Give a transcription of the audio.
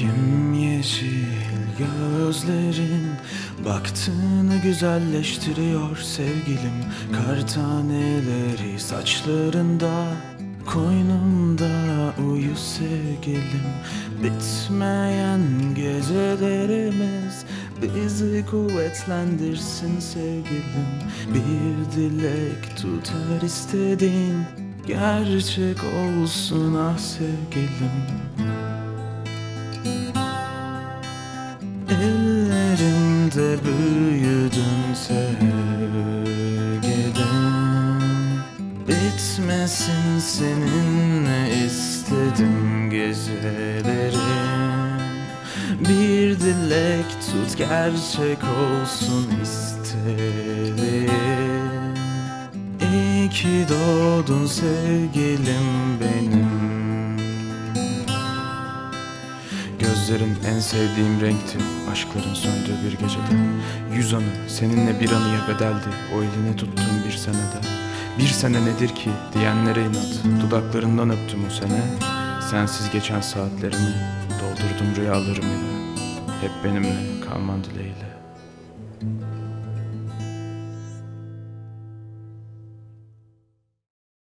Yemyeşil gözlerin Baktığını güzelleştiriyor sevgilim? Kar taneleri saçlarında Koynumda uyu sevgilim. Bitmeyen gecelerimiz Bizi kuvvetlendirsin sevgilim. Bir dilek tutar istediğin Gerçek olsun ah sevgilim Bitmesin seninle istedim gecelerim Bir dilek tut gerçek olsun istedim. İyi ki doğdun sevgilim benim. Gözlerin en sevdiğim renkti Aşkların söndüğü bir gecede. Yüz anı seninle bir anıya bedeldi O elini tuttuğum bir senede Bir sene nedir ki diyenlere inat. Dudaklarından öptüm o sene. Sensiz geçen saatlerimi Doldurdum rüyalarımı. Hep benimle kalman dileğiyle